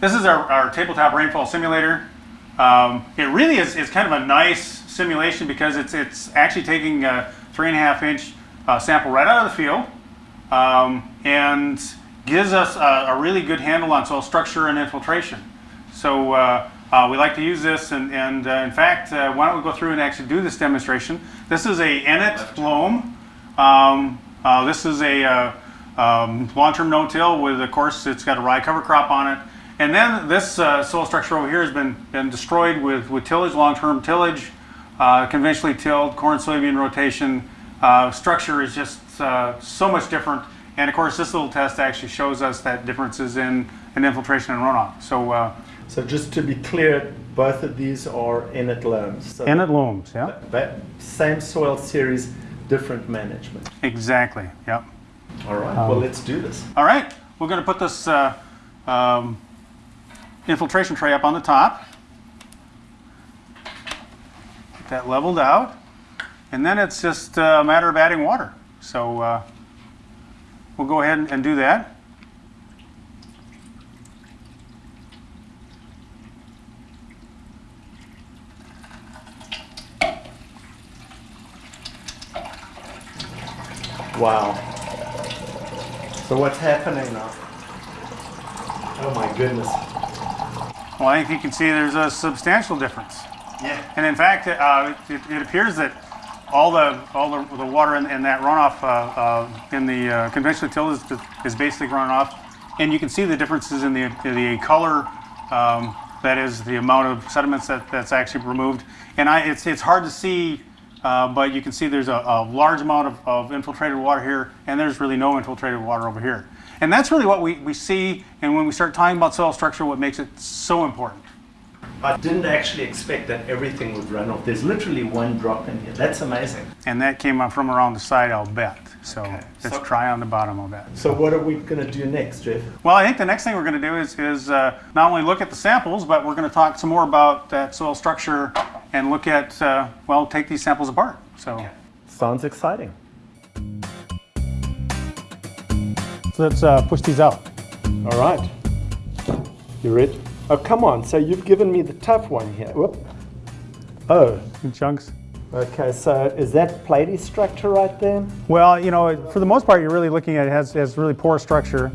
This is our, our tabletop rainfall simulator. Um, it really is, is kind of a nice simulation because it's, it's actually taking a three and a half inch uh, sample right out of the field um, and gives us a, a, really good handle on soil structure and infiltration. So uh, uh, we like to use this and, and uh, in fact, uh, why don't we go through and actually do this demonstration. This is a Ennet loam. Um, uh, this is a um, long-term no-till with, of course, it's got a rye cover crop on it. And then this uh, soil structure over here has been, been destroyed with, with tillage, long-term tillage, uh, conventionally tilled, corn soybean rotation. Uh, structure is just uh, so much different. And of course, this little test actually shows us that differences in, in infiltration and runoff. So, uh, so just to be clear, both of these are Ennet loams. So Ennet loams, yeah. That same soil series, different management. Exactly, yep. All right, um, well, let's do this. All right, we're going to put this uh, um, infiltration tray up on the top. Get that leveled out. And then it's just a matter of adding water. So uh, we'll go ahead and do that. Wow. So what's happening now? Oh my goodness. Well, I think you can see there's a substantial difference. Yeah. And in fact, uh, it, it, appears that all the all the, the water in, in, that runoff uh, uh, in the uh, conventional till is, is basically run off, and you can see the differences in the the color. Um, that is the amount of sediments that, that's actually removed, and I, it's it's hard to see, uh, but you can see there's a, a large amount of, of infiltrated water here, and there's really no infiltrated water over here. And that's really what we, we see, and when we start talking about soil structure, what makes it so important. I didn't actually expect that everything would run off. There's literally one drop in here. That's amazing. And that came from around the side, I'll bet. So okay. it's so, dry on the bottom, I'll bet. So what are we going to do next, Jeff? Well, I think the next thing we're going to do is, is uh, not only look at the samples, but we're going to talk some more about that soil structure and look at, uh, well, take these samples apart. So okay. Sounds exciting. So let's uh, push these out. All right. You ready? Oh, come on. So you've given me the tough one here. Whoop. Oh. In chunks. Okay, so is that platy structure right there? Well, you know, for the most part, you're really looking at it has, has really poor structure.